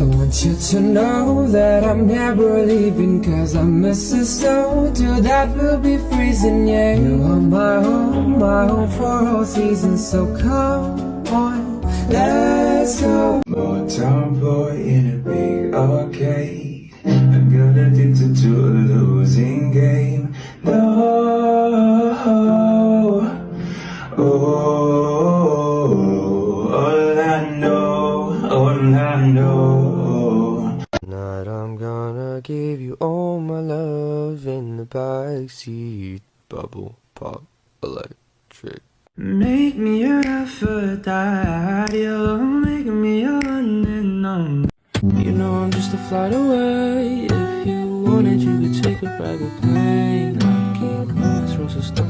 I want you to know that I'm never leaving Cause I miss the snow till that will be freezing Yeah, you are my home, my home for all seasons So come on, let's go. Motown boy in a big arcade. I got addicted to a losing game. No, oh, know, I know. Tonight I'm gonna give you all my love in the backseat. Bubble pop electric. Make me your Aphrodite, you're making me your one and only You know I'm just a flight away. If you wanted you could take a private plane. Aquí con nuestros estamos conectando